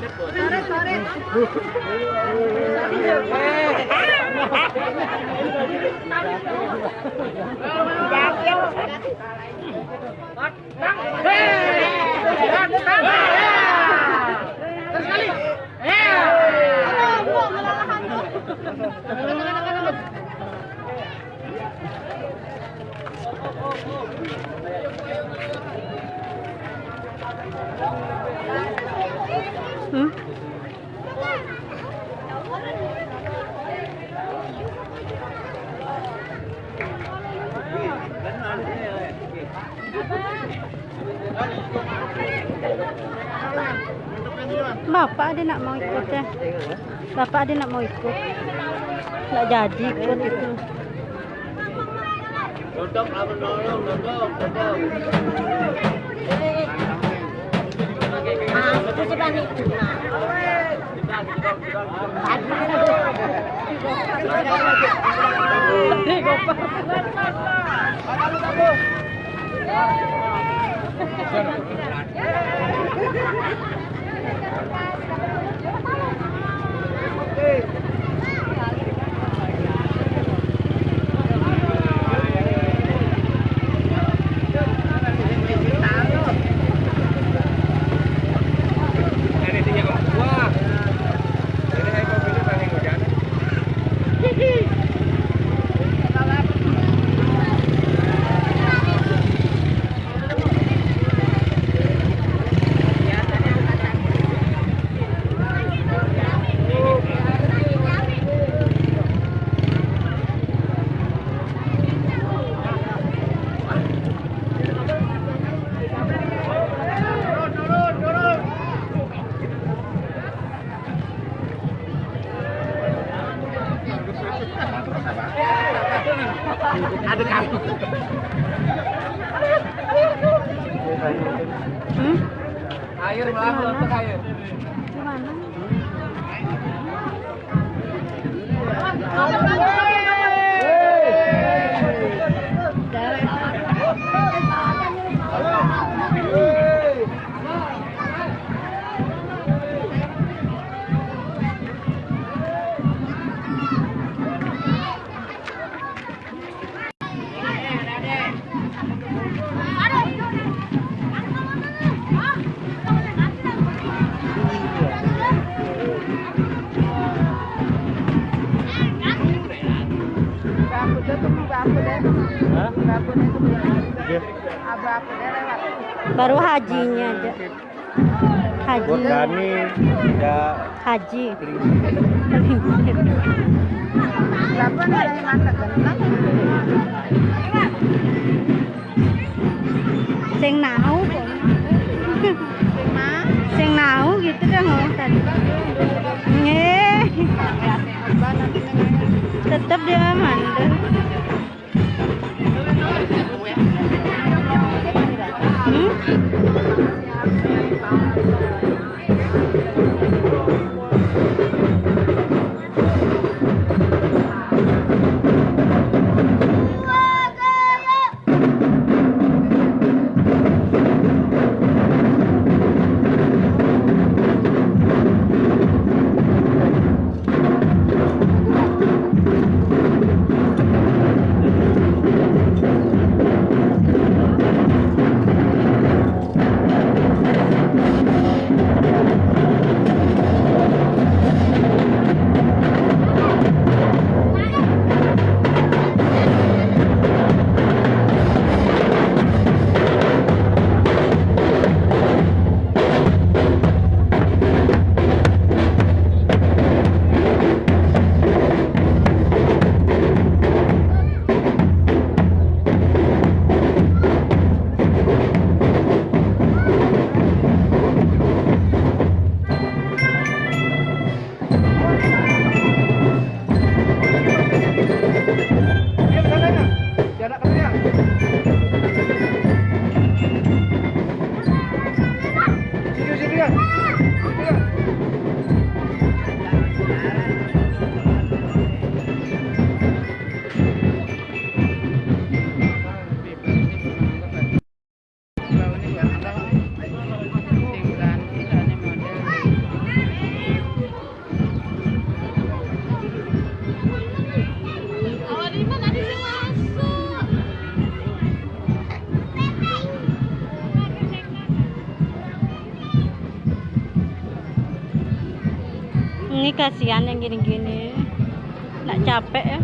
Domun. Hmm? Bapak dia nak mau ikut ya. Bapak dia nak mau ikut. Nggak jadi ikut itu. Tutup apa nolong, tutup, tutup. Ini Ada kamu. Hmm? Air malah untuk air. Gimana? Hah? Baru hajinya aja. Haji. Buat Dani, ya Haji. Sing nau Sing nau gitu kan ngomong tadi. Nge. Tetap dia mandek. Yeah, I'm Yeah. Kasihan yang gini-gini. Nak capek ya.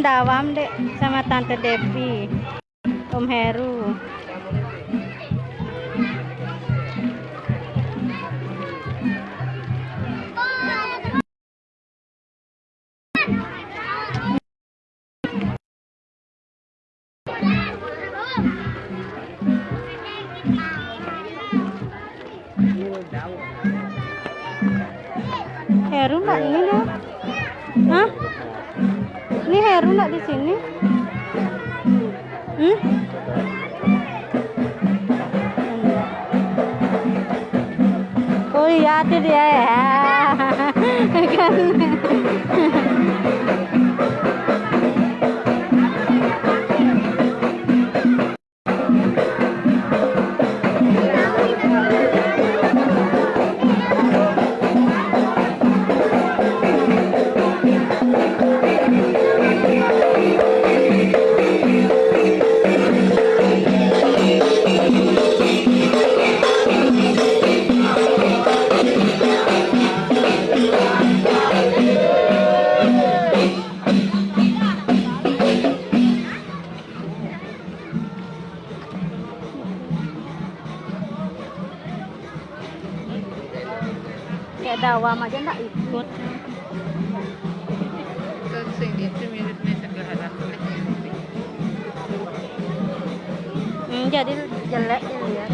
Dawam dek sama Tante Devi. Om. Heru jadi jelek dilihat.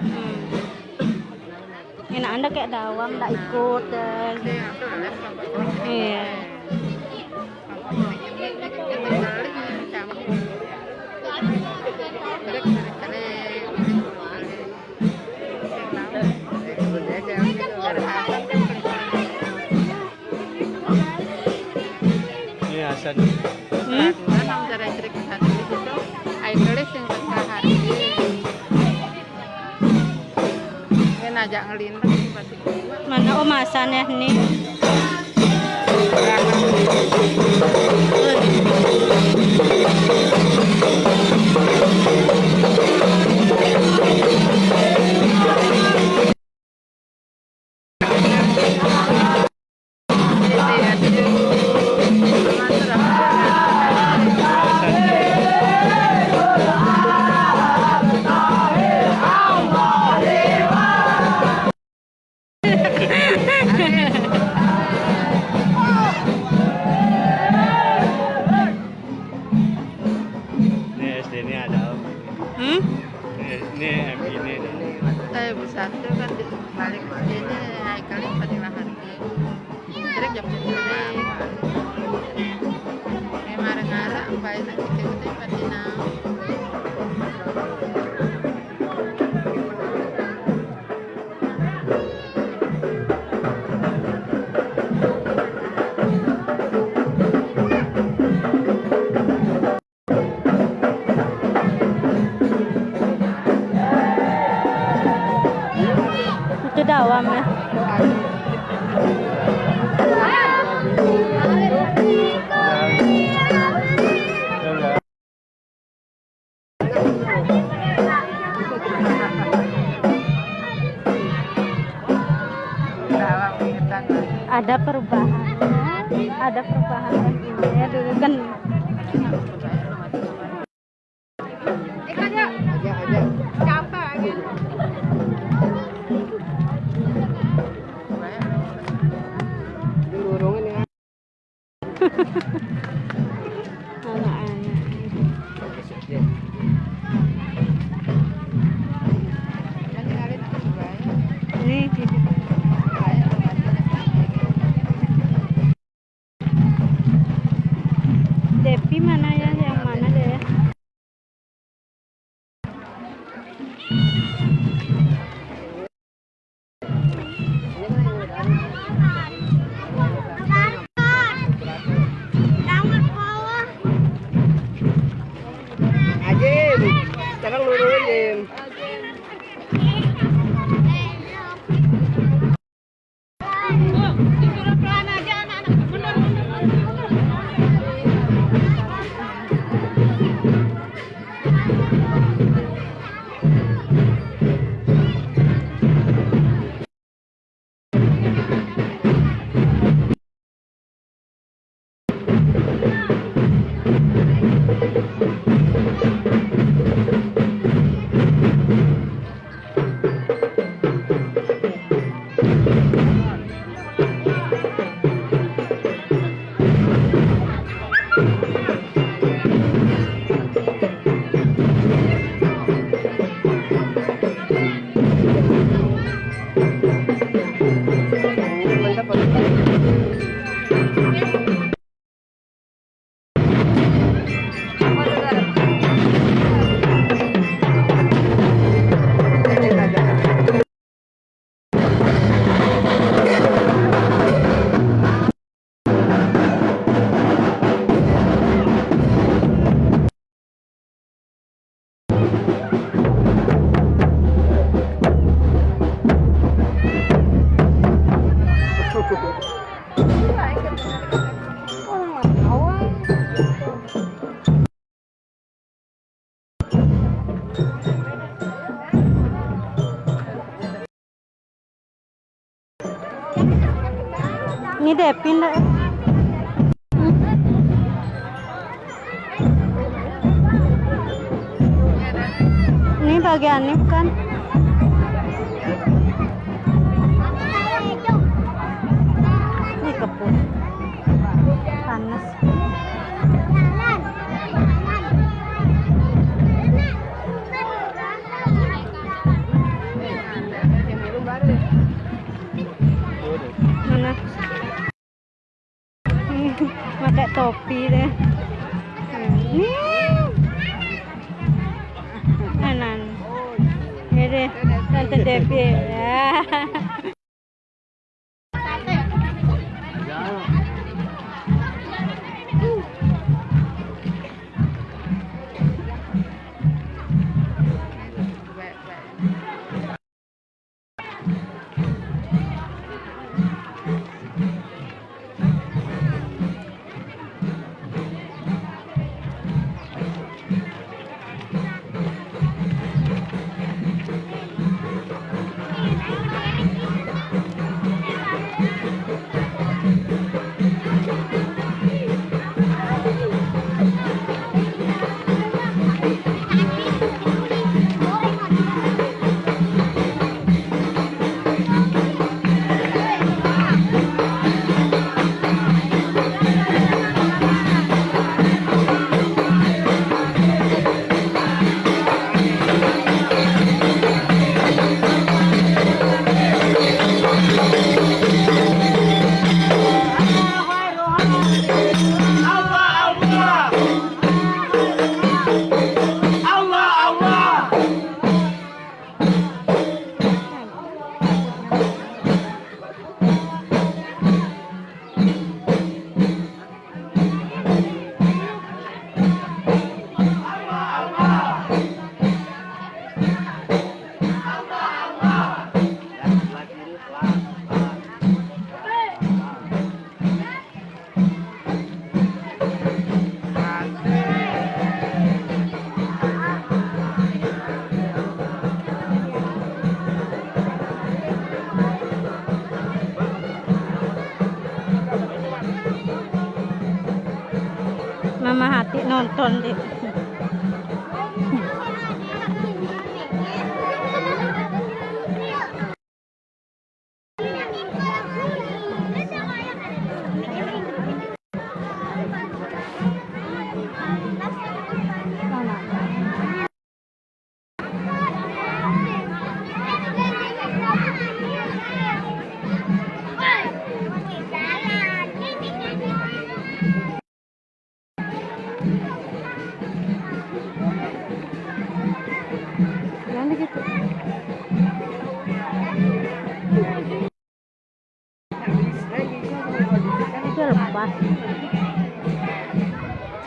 Hmm. Enak anda kayak dawam nggak ikut dan iya. Ini Hasan. Hmm? Ajak ngelintang tiba-tiba. Mana oh masan ya nih. Ini SD ini ada. Hmm? Ini, ini MI ini. Saya bersatu kan di balik ini Haikalnya jam marah-marah, baik nanti kita. Ni de pindah. Ini bagian ini kan? pakai topi deh. Anan ini tante Devi ya.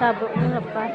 sabog ano ng lapas.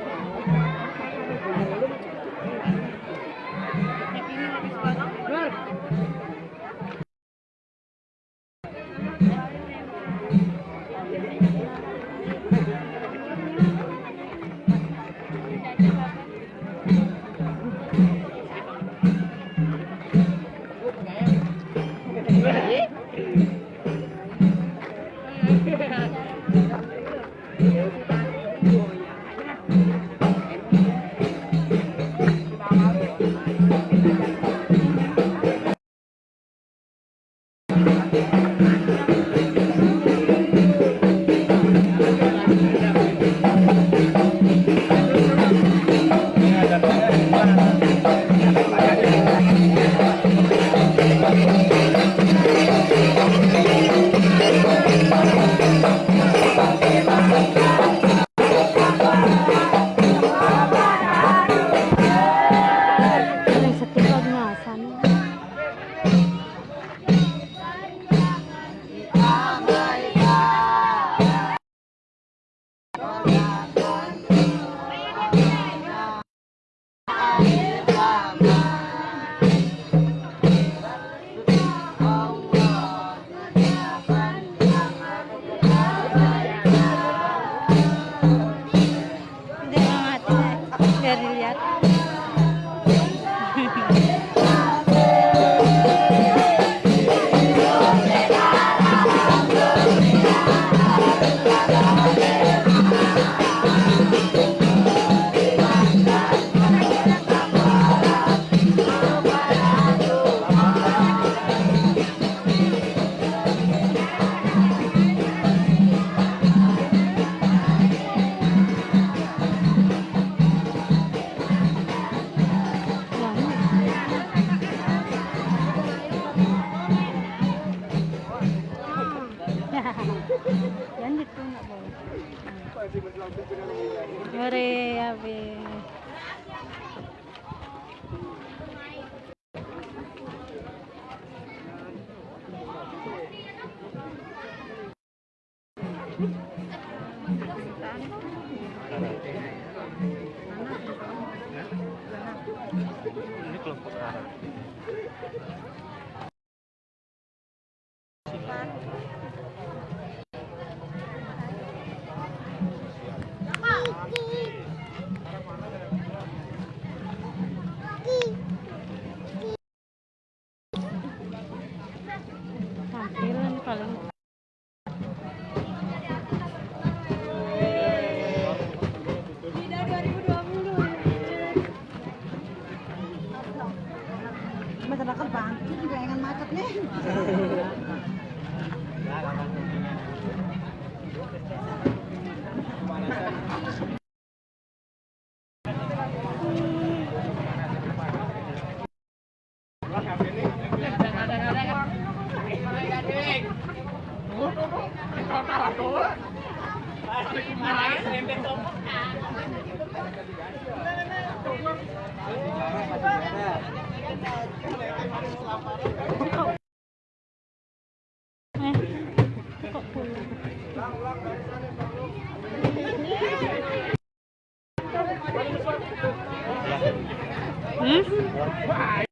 Hmm?